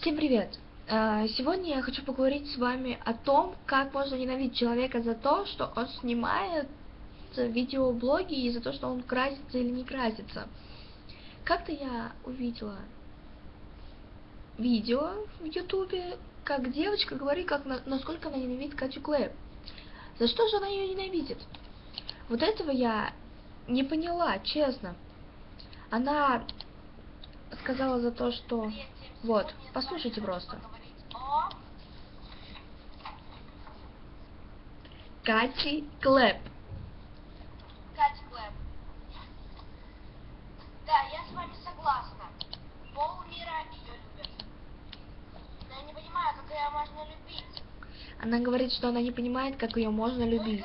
Всем привет! А, Сегодня я хочу поговорить с вами о том, как можно ненавидеть человека за то, что он снимает видеоблоги и за то, что он красится или не красится. Как-то я увидела видео в ютубе, как девочка говорит, как на, насколько она ненавидит Катю Клэп. За что же она ее ненавидит? Вот этого я не поняла, честно. Она сказала за то, что... Вот, послушайте просто. Кати Клэп. Катя Клэп. Да, я с вами согласна. Пол мира ее любит. Но я не понимаю, как ее можно любить. Она говорит, что она не понимает, как ее можно любить.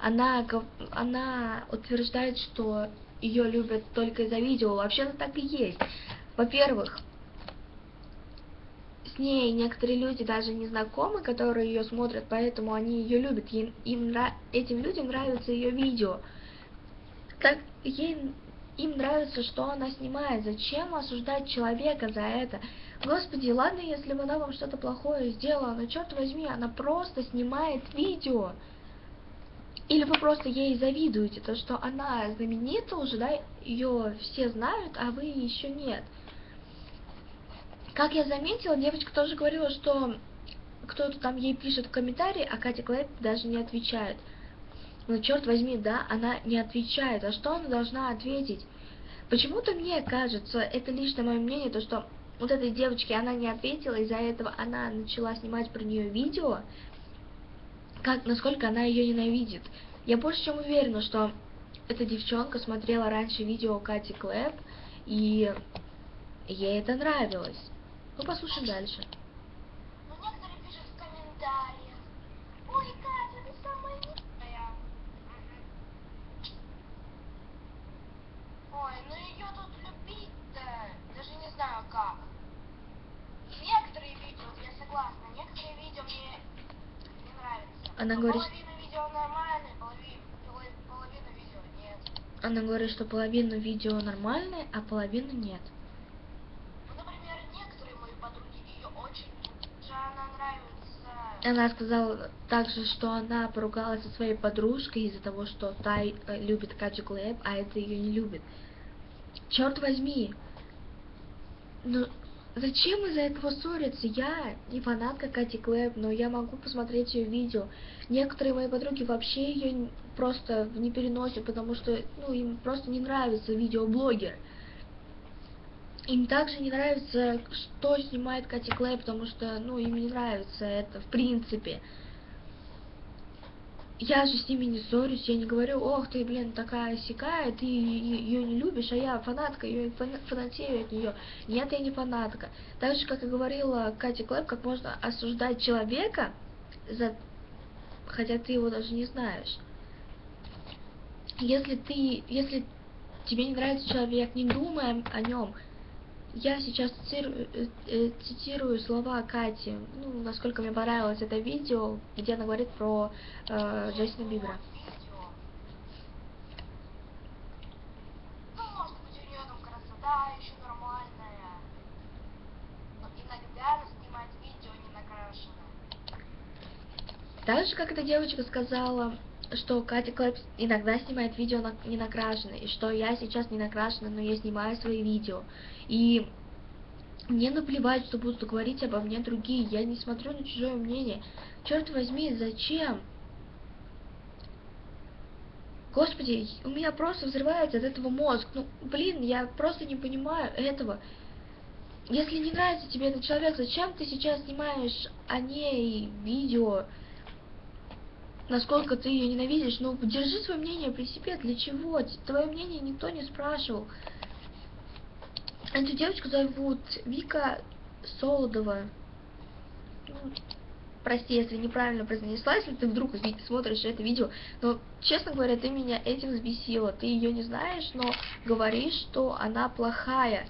Она, она утверждает, что ее любят только из-за видео. Вообще-то так и есть. Во-первых, с ней некоторые люди даже не знакомы, которые ее смотрят, поэтому они ее любят. Им, им этим людям нравится ее видео. Так ей им нравится, что она снимает. Зачем осуждать человека за это? Господи, ладно, если она вам что-то плохое сделала, но черт возьми, она просто снимает видео. Или вы просто ей завидуете, то что она знаменита уже, да, ее все знают, а вы еще нет. Как я заметила, девочка тоже говорила, что кто-то там ей пишет в комментарии, а Катя Клэп даже не отвечает. Ну, черт возьми, да, она не отвечает. А что она должна ответить? Почему-то мне кажется, это лично мое мнение, то что вот этой девочке она не ответила, из-за этого она начала снимать про нее видео, как, насколько она ее ненавидит. Я больше чем уверена, что эта девчонка смотрела раньше видео Кати Клэп, и ей это нравилось. Ну, послушаем дальше. Но некоторые пишут в комментариях. Ой, Катя, ты самая милая. Ой, ну ее тут любить-то, даже не знаю как. Некоторые видео, я согласна, некоторые видео мне не нравятся. Она Но говорит- Половина видео нормальные, половина, половина, половина видео нет. Она говорит, что половину видео нормальные, а половину нет. Ну, например, некоторые мои подруги ее очень любят. Же она нравится. Она сказала также, что она поругалась со своей подружкой из-за того, что та э, любит Катю Клэп, а это ее не любит. Черт возьми! Ну, зачем из-за этого ссориться? Я не фанатка Кати Клэп, но я могу посмотреть ее видео. Некоторые мои подруги вообще ее просто не переносят, потому что, ну, им просто не нравится видеоблогер. Им также не нравится, что снимает Кати Клэй, потому что, ну, им не нравится это, в принципе. Я же с ними не ссорюсь, я не говорю, ох ты, блин, такая сякая, ты ее не любишь, а я фанатка, фана- фанатею от нее. Нет, я не фанатка. Так же, как и говорила Катя Клэп, как можно осуждать человека, за... хотя ты его даже не знаешь. Если ты, если тебе не нравится человек, не думай о нем. Я сейчас цитирую, э, э, цитирую слова Кати, ну, насколько мне понравилось это видео, где она говорит про э, Джастина Бибера. Ну. Так же, как эта девочка сказала, что Катя Клэп иногда снимает видео на, не накрашенное, и что я сейчас не накрашена, но я снимаю свои видео. И мне наплевать, что будут говорить обо мне другие, я не смотрю на чужое мнение. Черт возьми, зачем? Господи, у меня просто взрывается от этого мозг. Ну, блин, я просто не понимаю этого. Если не нравится тебе этот человек, зачем ты сейчас снимаешь о ней видео? Насколько ты ее ненавидишь? Ну, держи свое мнение при себе. Для чего? Твое мнение никто не спрашивал. Эту девочку зовут Вика Солодова. Ну, прости, если неправильно произнесла, если ты вдруг смотришь это видео. Но, честно говоря, ты меня этим взбесила. Ты ее не знаешь, но говоришь, что она плохая.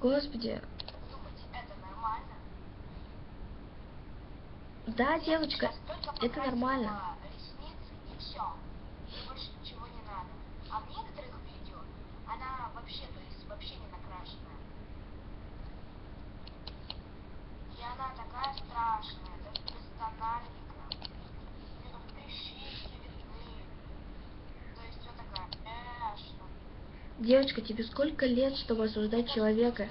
Господи. Да, девочка, это нормально. Девочка, тебе сколько лет, чтобы осуждать человека?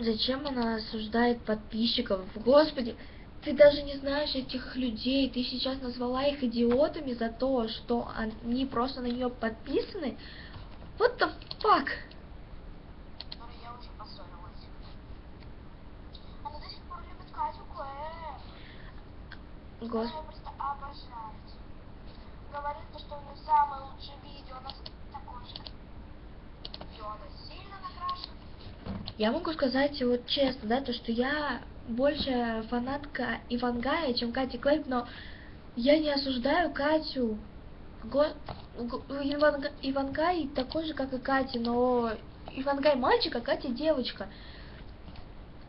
Зачем она осуждает подписчиков? Господи, ты даже не знаешь этих людей. Ты сейчас назвала их идиотами за то, что они просто на нее подписаны. What the fuck? Гос... Говорит, то, что у нее самое лучшее видео, она с- такой же. И она сильно накрашена. Я могу сказать вот честно, да, то, что я больше фанатка Ивангая, чем Кати Клэп, но я не осуждаю Катю. Го- го- Иванга- Ивангай такой же, как и Катя, но Ивангай мальчик, а Катя девочка.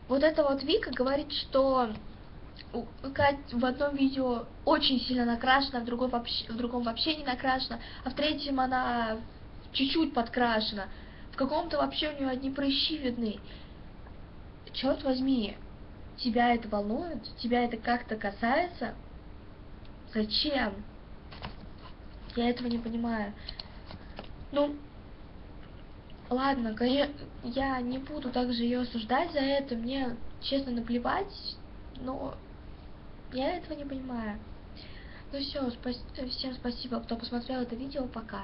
Вот эта вот Вика говорит, что Кать в одном видео очень сильно накрашена, в другом вообще, в другом вообще не накрашена, а в третьем она чуть-чуть подкрашена. В каком-то вообще у нее одни прыщи видны. Черт возьми, тебя это волнует? Тебя это как-то касается? Зачем? Я этого не понимаю. Ну, ладно, я не буду также ее осуждать за это, мне честно наплевать, но я этого не понимаю. Ну все, всем спасибо, кто посмотрел это видео, пока.